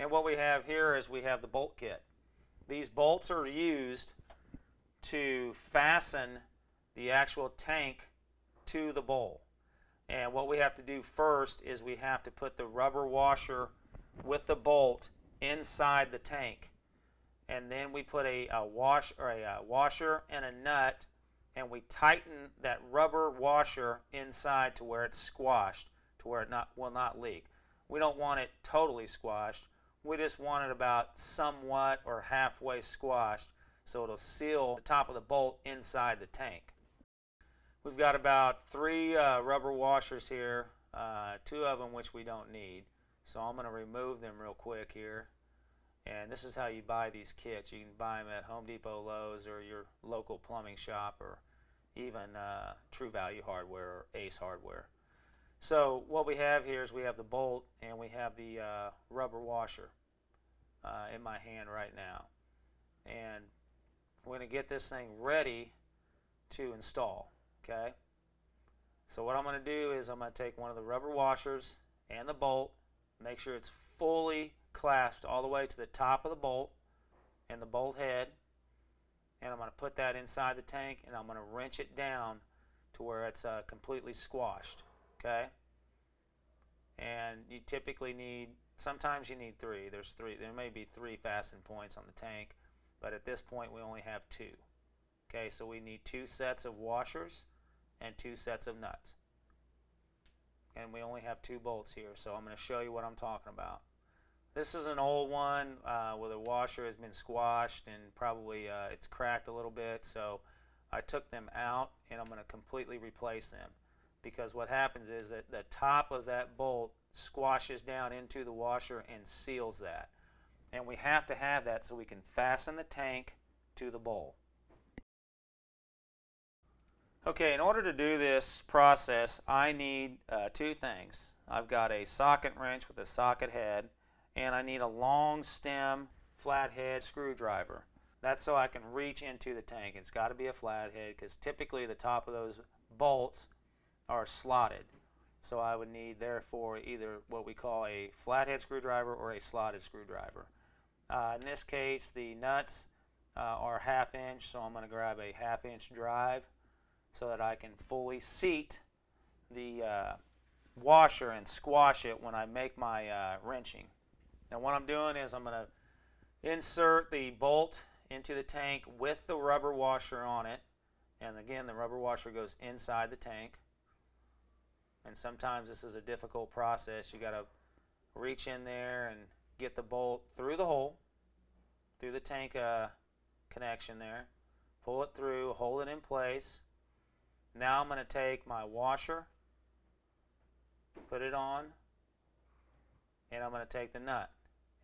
And what we have here is we have the bolt kit. These bolts are used to fasten the actual tank to the bowl. And what we have to do first is we have to put the rubber washer with the bolt inside the tank. And then we put a, a wash or a, a washer and a nut and we tighten that rubber washer inside to where it's squashed to where it not, will not leak. We don't want it totally squashed. We just want it about somewhat or halfway squashed so it'll seal the top of the bolt inside the tank. We've got about three uh, rubber washers here, uh, two of them which we don't need. So I'm going to remove them real quick here. And this is how you buy these kits. You can buy them at Home Depot, Lowe's, or your local plumbing shop, or even uh, True Value Hardware or Ace Hardware. So what we have here is we have the bolt and we have the uh, rubber washer uh, in my hand right now. And we're going to get this thing ready to install. Okay. So what I'm going to do is I'm going to take one of the rubber washers and the bolt, make sure it's fully clasped all the way to the top of the bolt and the bolt head and I'm going to put that inside the tank and I'm going to wrench it down to where it's uh, completely squashed okay? And you typically need sometimes you need three. There's three there may be three fasten points on the tank but at this point we only have two okay? So we need two sets of washers and two sets of nuts. And we only have two bolts here so I'm going to show you what I'm talking about. This is an old one uh, where the washer has been squashed and probably uh, it's cracked a little bit. So I took them out and I'm going to completely replace them because what happens is that the top of that bolt squashes down into the washer and seals that. And we have to have that so we can fasten the tank to the bowl. Okay, in order to do this process, I need uh, two things. I've got a socket wrench with a socket head and I need a long stem flathead screwdriver. That's so I can reach into the tank. It's got to be a flathead because typically the top of those bolts are slotted. So I would need therefore either what we call a flathead screwdriver or a slotted screwdriver. Uh, in this case the nuts uh, are half inch so I'm going to grab a half inch drive so that I can fully seat the uh, washer and squash it when I make my uh, wrenching. Now what I'm doing is I'm going to insert the bolt into the tank with the rubber washer on it. And again, the rubber washer goes inside the tank. And sometimes this is a difficult process. You got to reach in there and get the bolt through the hole, through the tank uh, connection there. Pull it through, hold it in place. Now I'm going to take my washer, put it on, and I'm going to take the nut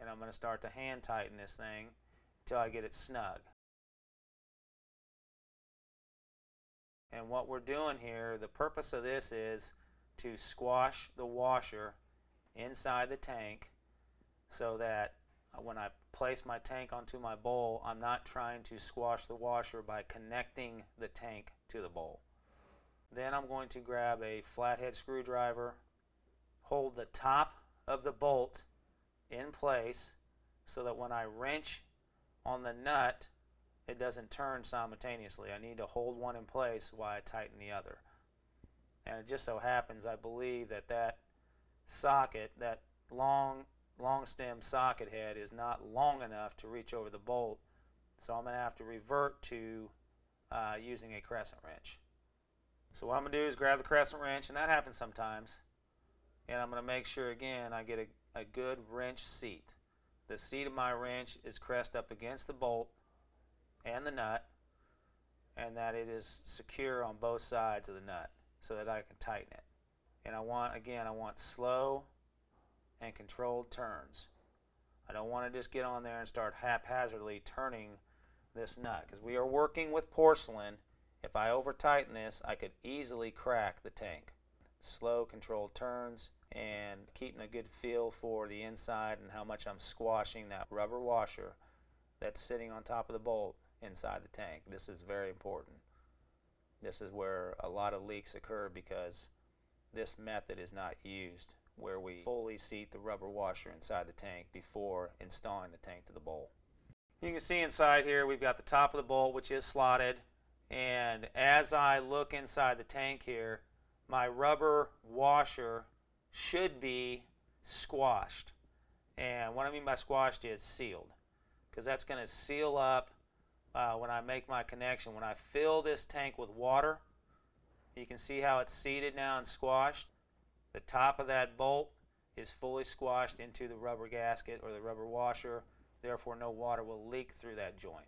and I'm going to start to hand tighten this thing until I get it snug. And what we're doing here, the purpose of this is to squash the washer inside the tank so that uh, when I place my tank onto my bowl, I'm not trying to squash the washer by connecting the tank to the bowl. Then I'm going to grab a flathead screwdriver, hold the top of the bolt in place so that when I wrench on the nut, it doesn't turn simultaneously. I need to hold one in place while I tighten the other. And it just so happens, I believe that that socket, that long, long stem socket head is not long enough to reach over the bolt. So I'm going to have to revert to uh, using a crescent wrench. So what I'm going to do is grab the crescent wrench, and that happens sometimes. And I'm going to make sure, again, I get a a good wrench seat. The seat of my wrench is pressed up against the bolt and the nut and that it is secure on both sides of the nut so that I can tighten it. And I want, again, I want slow and controlled turns. I don't want to just get on there and start haphazardly turning this nut because we are working with porcelain. If I over tighten this, I could easily crack the tank. Slow controlled turns and keeping a good feel for the inside and how much I'm squashing that rubber washer that's sitting on top of the bolt inside the tank. This is very important. This is where a lot of leaks occur because this method is not used where we fully seat the rubber washer inside the tank before installing the tank to the bowl. You can see inside here we've got the top of the bowl which is slotted and as I look inside the tank here my rubber washer should be squashed and what I mean by squashed is sealed because that's going to seal up uh, when I make my connection. When I fill this tank with water you can see how it's seated now and squashed. The top of that bolt is fully squashed into the rubber gasket or the rubber washer therefore no water will leak through that joint.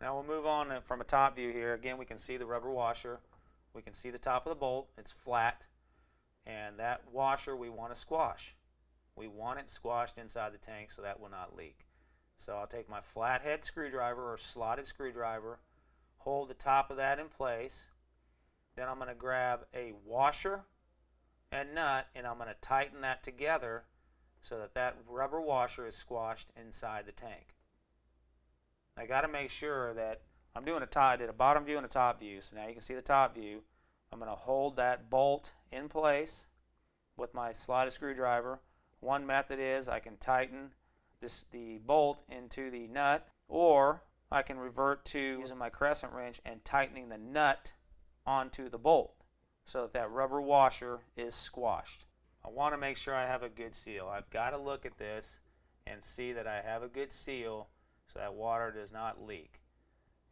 Now we'll move on from a top view here. Again, we can see the rubber washer. We can see the top of the bolt. It's flat. And that washer we want to squash. We want it squashed inside the tank so that will not leak. So I'll take my flathead screwdriver or slotted screwdriver, hold the top of that in place. Then I'm going to grab a washer and nut and I'm going to tighten that together so that that rubber washer is squashed inside the tank. I got to make sure that I'm doing a top, I did a bottom view and a top view. So now you can see the top view. I'm going to hold that bolt in place with my slotted screwdriver. One method is I can tighten this the bolt into the nut or I can revert to using my crescent wrench and tightening the nut onto the bolt so that that rubber washer is squashed. I want to make sure I have a good seal. I've got to look at this and see that I have a good seal so that water does not leak.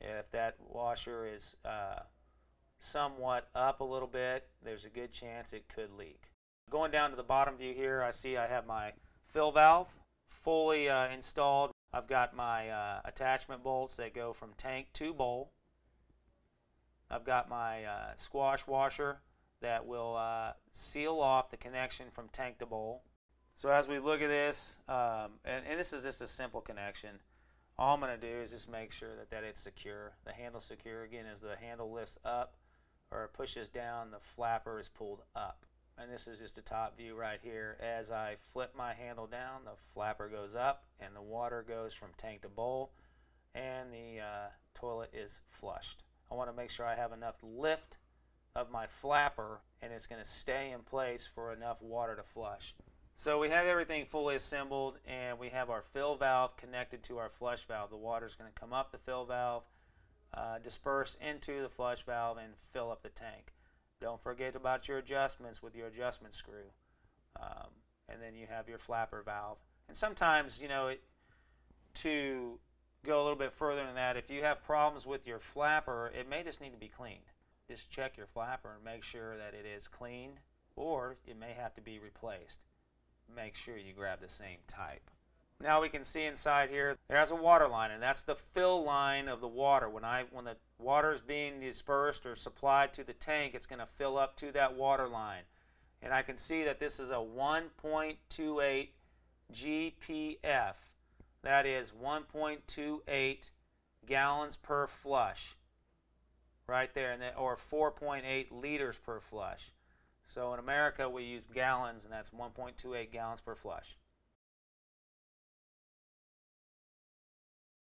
If that washer is uh, somewhat up a little bit, there's a good chance it could leak. Going down to the bottom view here, I see I have my fill valve fully uh, installed. I've got my uh, attachment bolts that go from tank to bowl. I've got my uh, squash washer that will uh, seal off the connection from tank to bowl. So as we look at this, um, and, and, this is just a simple connection, all I'm going to do is just make sure that, that it's secure. The handle's secure. Again, as the handle lifts up or pushes down, the flapper is pulled up. And this is just a top view right here. As I flip my handle down, the flapper goes up and the water goes from tank to bowl and the uh, toilet is flushed. I want to make sure I have enough lift of my flapper and it's going to stay in place for enough water to flush. So we have everything fully assembled and we have our fill valve connected to our flush valve. The water is going to come up the fill valve, uh, disperse into the flush valve and fill up the tank. Don't forget about your adjustments with your adjustment screw. Um, and then you have your flapper valve. And sometimes, you know, it, to go a little bit further than that, if you have problems with your flapper, it may just need to be cleaned. Just check your flapper and make sure that it is clean or it may have to be replaced. Make sure you grab the same type. Now we can see inside here, there's a water line, and that's the fill line of the water. When, I, when the water is being dispersed or supplied to the tank, it's going to fill up to that water line. And I can see that this is a 1.28 GPF. That is 1.28 gallons per flush. Right there, and then, or 4.8 liters per flush. So in America, we use gallons, and that's 1.28 gallons per flush.